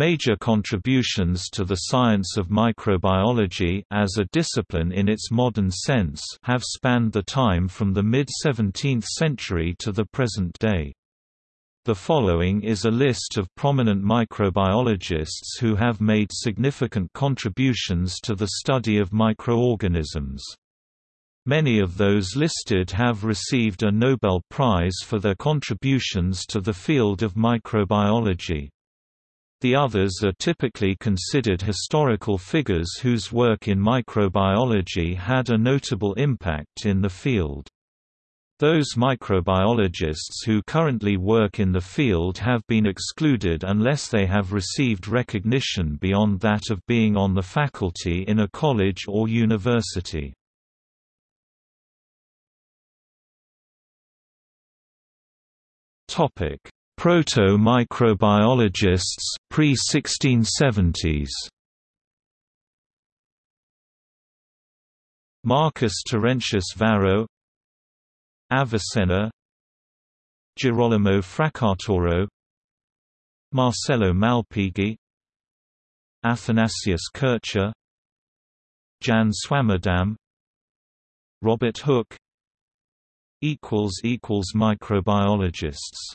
Major contributions to the science of microbiology as a discipline in its modern sense have spanned the time from the mid-17th century to the present day. The following is a list of prominent microbiologists who have made significant contributions to the study of microorganisms. Many of those listed have received a Nobel Prize for their contributions to the field of microbiology. The others are typically considered historical figures whose work in microbiology had a notable impact in the field. Those microbiologists who currently work in the field have been excluded unless they have received recognition beyond that of being on the faculty in a college or university. Topic: Proto-microbiologists pre-1670s. Marcus Terentius Varro, Avicenna, Girolamo Fracastoro, Marcello Malpighi, Athanasius Kircher, Jan Swammerdam, Robert Hooke equals equals microbiologists